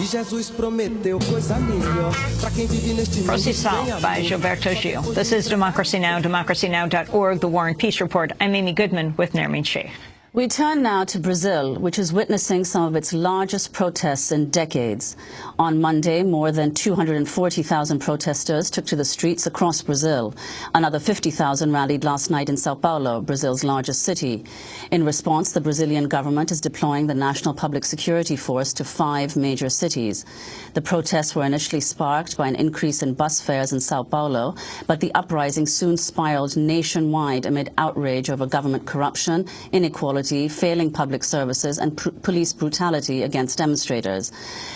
E Jesus prometeu coisa melhor para quem vive neste mundo Procissão by Gilberto Gil. This is Democracy Now!, democracynow.org, The War and Peace Report. I'm Amy Goodman with Nermeen Sheikh. We turn now to Brazil, which is witnessing some of its largest protests in decades. On Monday, more than 240,000 protesters took to the streets across Brazil. Another 50,000 rallied last night in Sao Paulo, Brazil's largest city. In response, the Brazilian government is deploying the National Public Security Force to five major cities. The protests were initially sparked by an increase in bus fares in Sao Paulo, but the uprising soon spiraled nationwide amid outrage over government corruption, inequality, failing public services and pr police brutality against demonstrators.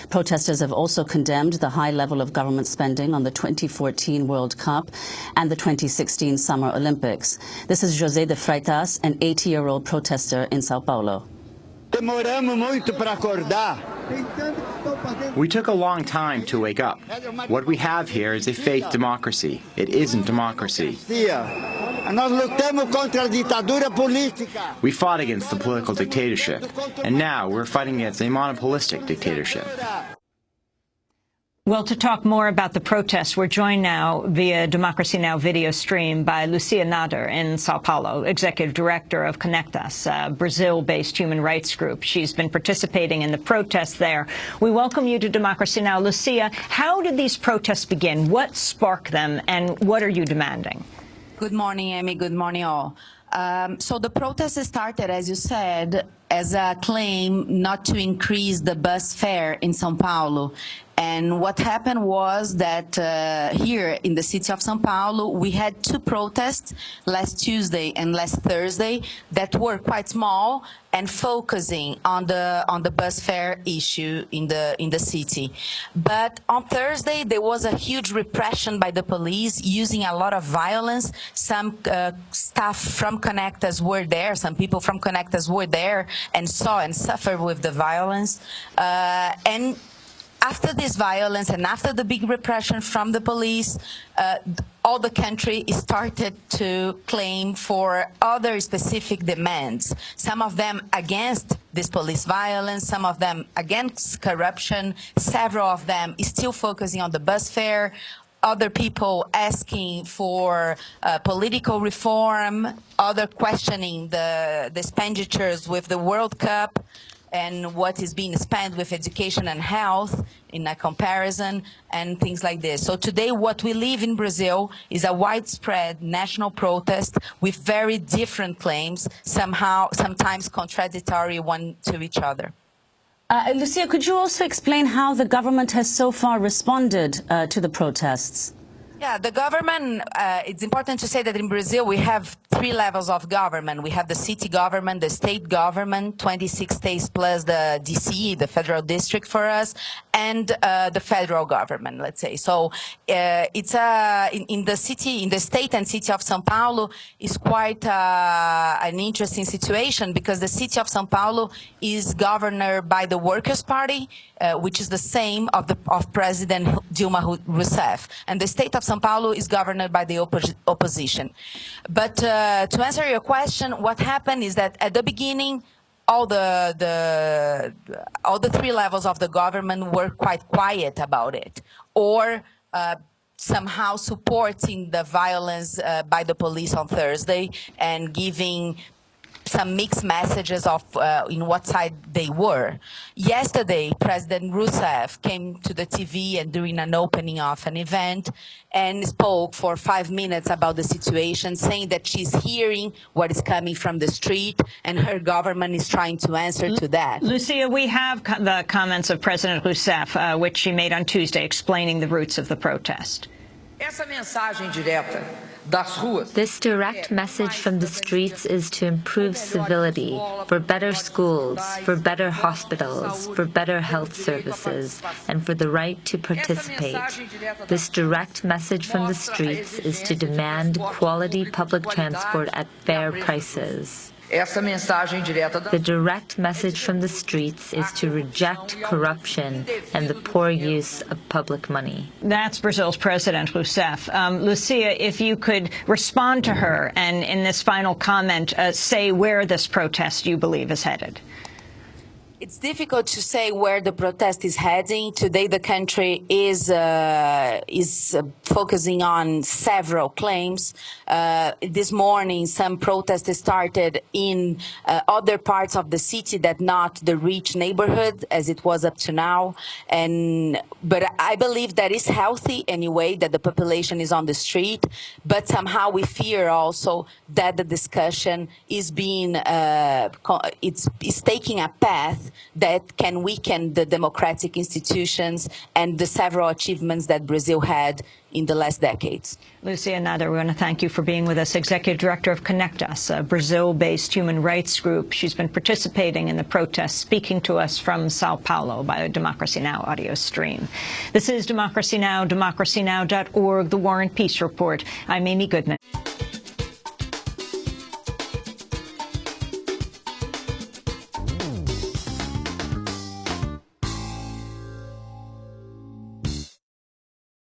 Protesters have also condemned the high level of government spending on the 2014 World Cup and the 2016 Summer Olympics. This is José de Freitas, an 80-year-old protester in Sao Paulo. Demoramos muito para acordar. We took a long time to wake up. What we have here is a fake democracy. It isn't democracy. Nós lutamos contra a ditadura política. We fought against the political dictatorship, and now we're fighting against a monopolistic dictatorship. Well, to talk more about the protests, we're joined now via Democracy Now! video stream by Lucia Nader in Sao Paulo, Executive Director of Conectas, a Brazil-based human rights group. She's been participating in the protests there. We welcome you to Democracy Now! Lucia, how did these protests begin? What sparked them, and what are you demanding? Good morning, Amy. Good morning, all. Um, so the protest started, as you said, as a claim not to increase the bus fare in São Paulo. And what happened was that uh, here in the city of São Paulo, we had two protests last Tuesday and last Thursday that were quite small and focusing on the on the bus fare issue in the in the city. But on Thursday, there was a huge repression by the police using a lot of violence. Some uh, staff from Conectas were there, some people from Conectas were there and saw and suffered with the violence. Uh, and after this violence and after the big repression from the police, uh, all the country started to claim for other specific demands, some of them against this police violence, some of them against corruption, several of them still focusing on the bus fare, other people asking for uh, political reform, other questioning the, the expenditures with the World Cup, and what is being spent with education and health in a comparison and things like this. So today what we live in Brazil is a widespread national protest with very different claims, somehow, sometimes contradictory one to each other. Uh, Lucia, could you also explain how the government has so far responded uh, to the protests? Yeah, the government, uh, it's important to say that in Brazil we have three levels of government. We have the city government, the state government, 26 states plus the DC, the federal district for us, and uh, the federal government, let's say. So uh, it's a, in, in, the city, in the state and city of São Paulo is quite uh, an interesting situation because the city of São Paulo is governed by the Workers' Party, uh, which is the same of, the, of President Dilma Rousseff. And the state of São Paulo is governed by the oppo opposition. But uh, to answer your question, what happened is that at the beginning, all the, the, all the three levels of the government were quite quiet about it, or uh, somehow supporting the violence uh, by the police on Thursday and giving some mixed messages of uh, in what side they were. Yesterday, President Rousseff came to the TV and during an opening of an event and spoke for five minutes about the situation, saying that she's hearing what is coming from the street and her government is trying to answer to that. Lucia, we have co the comments of President Rousseff, uh, which she made on Tuesday, explaining the roots of the protest. Essa mensagem direta this direct message from the streets is to improve civility, for better schools, for better hospitals, for better health services, and for the right to participate. This direct message from the streets is to demand quality public transport at fair prices. Essa mensagem direta The direct message from the streets is to reject corruption and the poor use of public money. That's Brazil's President Rousseff. Um, Lucia, if you could respond to her and in this final comment uh, say where this protest you believe is headed. It's difficult to say where the protest is heading. Today, the country is uh, is uh, focusing on several claims. Uh, this morning, some protests started in uh, other parts of the city that not the rich neighborhood as it was up to now. And but I believe that is healthy anyway that the population is on the street. But somehow we fear also that the discussion is being uh, it's, it's taking a path that can weaken the democratic institutions and the several achievements that Brazil had in the last decades. Lucia Nader, we want to thank you for being with us, Executive Director of Conectas, a Brazil-based human rights group. She's been participating in the protests, speaking to us from Sao Paulo by a Democracy Now! audio stream. This is Democracy Now!, democracynow.org, The War and Peace Report. I'm Amy Goodman.